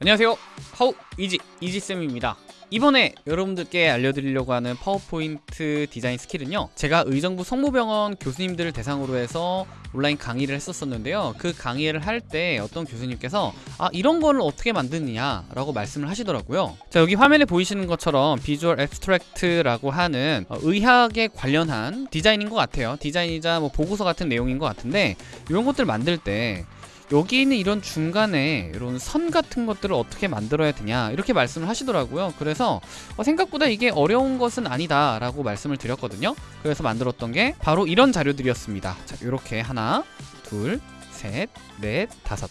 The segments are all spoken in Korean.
안녕하세요. 하우 이지 이지쌤입니다. 이번에 여러분들께 알려드리려고 하는 파워포인트 디자인 스킬은요 제가 의정부 성모병원 교수님들을 대상으로 해서 온라인 강의를 했었었는데요. 그 강의를 할 때 어떤 교수님께서 아 이런 거를 어떻게 만드느냐? 라고 말씀을 하시더라고요. 자 여기 화면에 보이시는 것처럼 visual abstract라고 하는 어, 의학에 관련한 디자인인 것 같아요. 디자인이자 뭐 보고서 같은 내용인 것 같은데 이런 것들 만들 때 여기 있는 이런 중간에 이런 선 같은 것들을 어떻게 만들어야 되냐 이렇게 말씀을 하시더라고요. 그래서 어, 생각보다 이게 어려운 것은 아니다 라고 말씀을 드렸거든요. 그래서 만들었던 게 바로 이런 자료들이었습니다. 자 이렇게 하나 둘 셋 넷 다섯.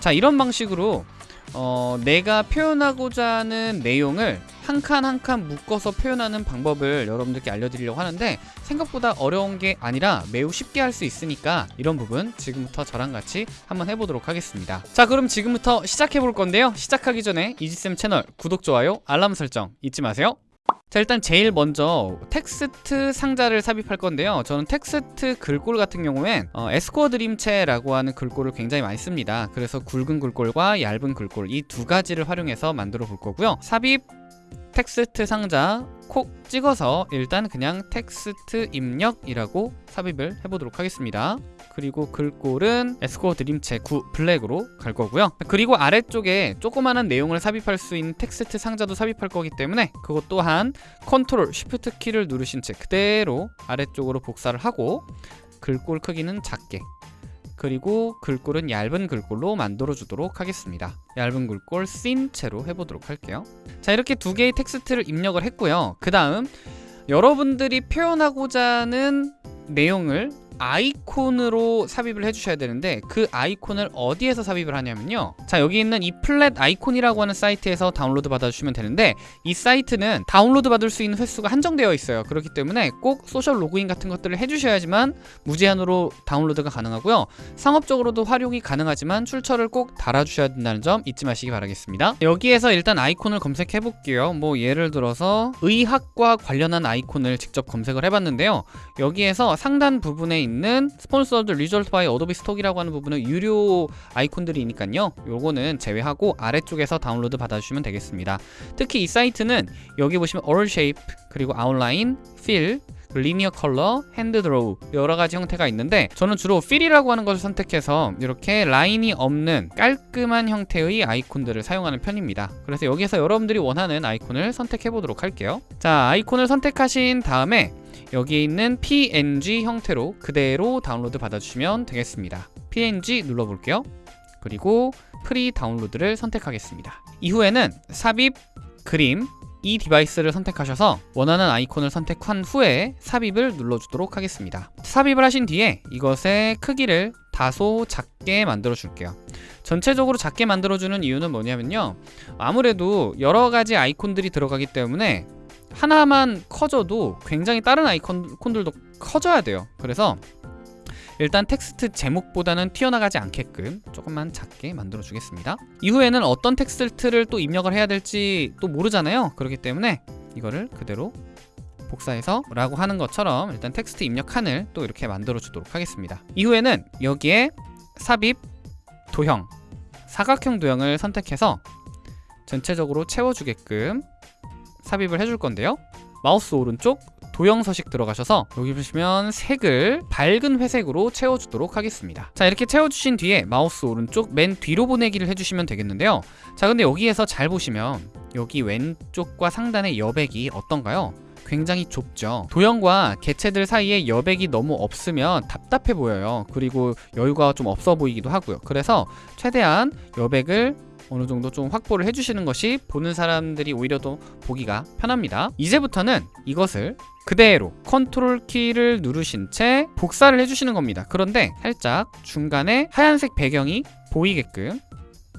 자 이런 방식으로 어, 내가 표현하고자 하는 내용을 한 칸 한 칸 묶어서 표현하는 방법을 여러분들께 알려드리려고 하는데 생각보다 어려운 게 아니라 매우 쉽게 할 수 있으니까 이런 부분 지금부터 저랑 같이 한번 해보도록 하겠습니다. 자 그럼 지금부터 시작해 볼 건데요. 시작하기 전에 이지쌤 채널 구독, 좋아요, 알람 설정 잊지 마세요 자 일단 제일 먼저 텍스트 상자를 삽입할 건데요. 저는 텍스트 글꼴 같은 경우엔 어, 에스코어 드림체라고 하는 글꼴을 굉장히 많이 씁니다. 그래서 굵은 글꼴과 얇은 글꼴 이 두 가지를 활용해서 만들어 볼 거고요. 삽입 텍스트 상자 콕 찍어서 일단 그냥 텍스트 입력이라고 삽입을 해보도록 하겠습니다. 그리고 글꼴은 에스코어 드림체 9 블랙으로 갈 거고요. 그리고 아래쪽에 조그마한 내용을 삽입할 수 있는 텍스트 상자도 삽입할 거기 때문에 그것 또한 컨트롤 쉬프트 키를 누르신 채 그대로 아래쪽으로 복사를 하고 글꼴 크기는 작게 그리고 글꼴은 얇은 글꼴로 만들어 주도록 하겠습니다. 얇은 글꼴 쓴 채로 해보도록 할게요. 자 이렇게 두 개의 텍스트를 입력을 했고요. 그 다음 여러분들이 표현하고자 하는 내용을 아이콘으로 삽입을 해주셔야 되는데 그 아이콘을 어디에서 삽입을 하냐면요. 자 여기 있는 이 Flaticon이라고 하는 사이트에서 다운로드 받아주시면 되는데 이 사이트는 다운로드 받을 수 있는 횟수가 한정되어 있어요. 그렇기 때문에 꼭 소셜 로그인 같은 것들을 해주셔야지만 무제한으로 다운로드가 가능하고요. 상업적으로도 활용이 가능하지만 출처를 꼭 달아주셔야 된다는 점 잊지 마시기 바라겠습니다. 여기에서 일단 아이콘을 검색해 볼게요. 뭐 예를 들어서 의학과 관련한 아이콘을 직접 검색을 해봤는데요. 여기에서 상단 부분에 있는 sponsored result by Adobe Stock이라고 하는 부분은 유료 아이콘들이 있으니까요. 요거는 제외하고 아래쪽에서 다운로드 받아주시면 되겠습니다. 특히 이 사이트는 여기 보시면 all shape 그리고 outline, fill linear color, hand draw 여러 가지 형태가 있는데 저는 주로 fill이라고 하는 것을 선택해서 이렇게 라인이 없는 깔끔한 형태의 아이콘들을 사용하는 편입니다. 그래서 여기서 여러분들이 원하는 아이콘을 선택해 보도록 할게요. 자 아이콘을 선택하신 다음에 여기 있는 png 형태로 그대로 다운로드 받아주시면 되겠습니다. Png 눌러볼게요. 그리고 free download를 선택하겠습니다. 이후에는 삽입 그림 이 디바이스를 선택하셔서 원하는 아이콘을 선택한 후에 삽입을 눌러주도록 하겠습니다. 삽입을 하신 뒤에 이것의 크기를 다소 작게 만들어 줄게요. 전체적으로 작게 만들어 주는 이유는 뭐냐면요. 아무래도 여러가지 아이콘들이 들어가기 때문에 하나만 커져도 굉장히 다른 아이콘들도 커져야 돼요. 그래서 일단 텍스트 제목보다는 튀어나가지 않게끔 조금만 작게 만들어 주겠습니다. 이후에는 어떤 텍스트를 또 입력을 해야 될지 또 모르잖아요. 그렇기 때문에 이거를 그대로 복사해서 라고 하는 것처럼 일단 텍스트 입력 칸을 또 이렇게 만들어 주도록 하겠습니다. 이후에는 여기에 삽입 도형 사각형 도형을 선택해서 전체적으로 채워주게끔 삽입을 해줄 건데요. 마우스 오른쪽 도형 서식 들어가셔서 여기 보시면 색을 밝은 회색으로 채워주도록 하겠습니다. 자 이렇게 채워주신 뒤에 마우스 오른쪽 맨 뒤로 보내기를 해주시면 되겠는데요. 자 근데 여기에서 잘 보시면 여기 왼쪽과 상단의 여백이 어떤가요? 굉장히 좁죠. 도형과 개체들 사이에 여백이 너무 없으면 답답해 보여요. 그리고 여유가 좀 없어 보이기도 하고요. 그래서 최대한 여백을 어느 정도 좀 확보를 해주시는 것이 보는 사람들이 오히려 더 보기가 편합니다. 이제부터는 이것을 그대로 컨트롤 키를 누르신 채 복사를 해주시는 겁니다. 그런데 살짝 중간에 하얀색 배경이 보이게끔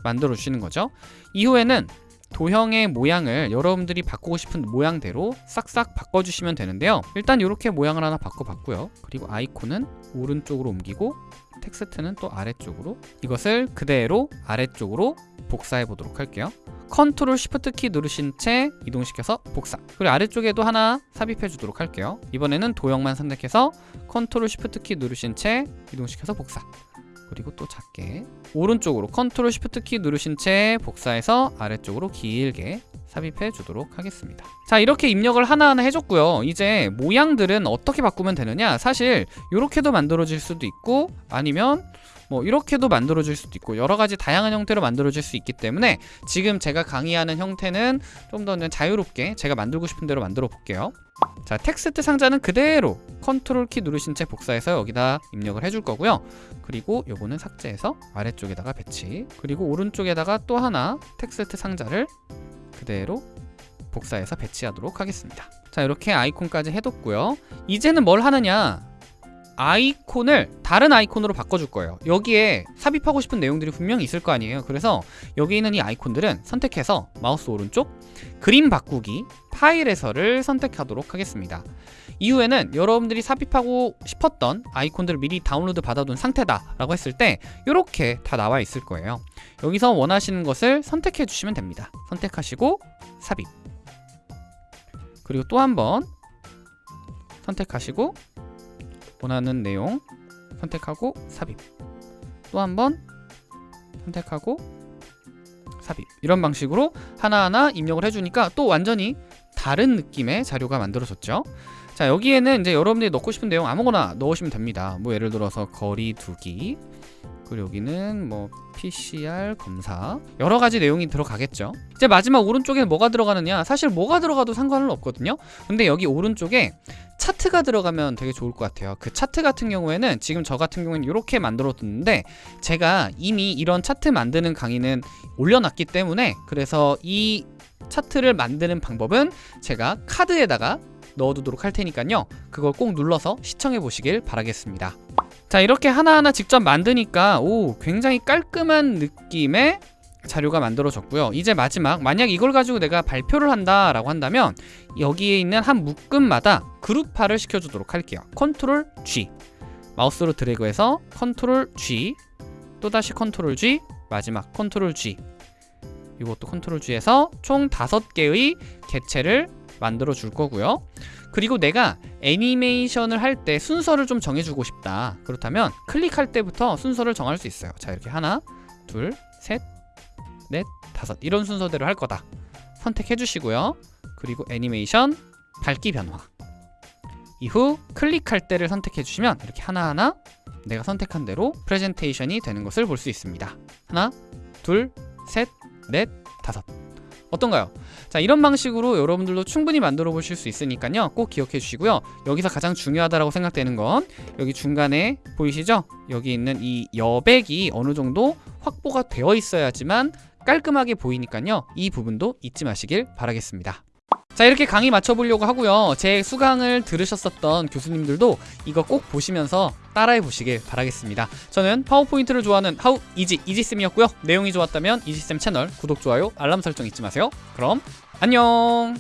만들어 주시는 거죠. 이후에는 도형의 모양을 여러분들이 바꾸고 싶은 모양대로 싹싹 바꿔주시면 되는데요. 일단 이렇게 모양을 하나 바꿔봤고요. 그리고 아이콘은 오른쪽으로 옮기고 텍스트는 또 아래쪽으로. 이것을 그대로 아래쪽으로 복사해 보도록 할게요. 컨트롤 쉬프트 키 누르신 채 이동시켜서 복사. 그리고 아래쪽에도 하나 삽입해 주도록 할게요. 이번에는 도형만 선택해서 컨트롤 쉬프트 키 누르신 채 이동시켜서 복사 그리고 또 작게 오른쪽으로 컨트롤 쉬프트 키 누르신 채 복사해서 아래쪽으로 길게 삽입해 주도록 하겠습니다. 자 이렇게 입력을 하나하나 해줬고요. 이제 모양들은 어떻게 바꾸면 되느냐? 사실 이렇게도 만들어질 수도 있고 아니면 뭐 이렇게도 만들어질 수도 있고 여러 가지 다양한 형태로 만들어질 수 있기 때문에 지금 제가 강의하는 형태는 좀 더 자유롭게 제가 만들고 싶은 대로 만들어 볼게요 자 텍스트 상자는 그대로 컨트롤 키 누르신 채 복사해서 여기다 입력을 해줄 거고요. 그리고 요거는 삭제해서 아래쪽에다가 배치. 그리고 오른쪽에다가 또 하나 텍스트 상자를 그대로 복사해서 배치하도록 하겠습니다. 자 이렇게 아이콘까지 해뒀고요. 이제는 뭘 하느냐 아이콘을 다른 아이콘으로 바꿔줄 거예요. 여기에 삽입하고 싶은 내용들이 분명히 있을 거 아니에요. 그래서 여기 있는 이 아이콘들은 선택해서 마우스 오른쪽 그림 바꾸기 파일에서를 선택하도록 하겠습니다. 이후에는 여러분들이 삽입하고 싶었던 아이콘들을 미리 다운로드 받아둔 상태다 라고 했을 때 이렇게 다 나와 있을 거예요. 여기서 원하시는 것을 선택해 주시면 됩니다. 선택하시고 삽입. 그리고 또 한 번 선택하시고 원하는 내용 선택하고 삽입. 또 한 번 선택하고 삽입. 이런 방식으로 하나하나 입력을 해주니까 또 완전히 다른 느낌의 자료가 만들어졌죠. 자 여기에는 이제 여러분들이 넣고 싶은 내용 아무거나 넣으시면 됩니다. 뭐 예를 들어서 거리 두기 그리고 여기는 뭐 PCR 검사. 여러 가지 내용이 들어가겠죠. 이제 마지막 오른쪽에 뭐가 들어가느냐. 사실 뭐가 들어가도 상관은 없거든요. 근데 여기 오른쪽에 차트가 들어가면 되게 좋을 것 같아요. 그 차트 같은 경우에는 지금 저 같은 경우에는 이렇게 만들어 뒀는데 제가 이미 이런 차트 만드는 강의는 올려놨기 때문에 그래서 이 차트를 만드는 방법은 제가 카드에다가 넣어두도록 할 테니까요. 그걸 꼭 눌러서 시청해 보시길 바라겠습니다 자 이렇게 하나하나 직접 만드니까 오 굉장히 깔끔한 느낌의 자료가 만들어졌고요. 이제 마지막 만약 이걸 가지고 내가 발표를 한다 라고 한다면 여기에 있는 한 묶음마다 그룹화를 시켜주도록 할게요. 컨트롤 G. 마우스로 드래그해서 컨트롤 G 또다시 컨트롤 G 마지막 컨트롤 G. 이것도 컨트롤 G에서 총 다섯 개의 개체를 만들어 줄 거고요. 그리고 내가 애니메이션을 할 때 순서를 좀 정해주고 싶다. 그렇다면 클릭할 때부터 순서를 정할 수 있어요. 자 이렇게 하나 둘셋 넷, 다섯. 이런 순서대로 할 거다. 선택해 주시고요. 그리고 애니메이션 밝기 변화. 이후 클릭할 때를 선택해 주시면 이렇게 하나하나 내가 선택한 대로 프레젠테이션이 되는 것을 볼 수 있습니다. 하나, 둘, 셋, 넷, 다섯 어떤가요? 자 이런 방식으로 여러분들도 충분히 만들어 보실 수 있으니까요 꼭 기억해 주시고요 여기서 가장 중요하다고 생각되는 건 여기 중간에 보이시죠? 여기 있는 이 여백이 어느 정도 확보가 되어 있어야지만 깔끔하게 보이니까요 이 부분도 잊지 마시길 바라겠습니다 자 이렇게 강의 맞춰보려고 하고요. 제 수강을 들으셨었던 교수님들도 이거 꼭 보시면서 따라해 보시길 바라겠습니다. 저는 파워포인트를 좋아하는 하우 이지 이지쌤이었고요. 내용이 좋았다면 이지쌤 채널 구독, 좋아요, 알람 설정 잊지 마세요. 그럼 안녕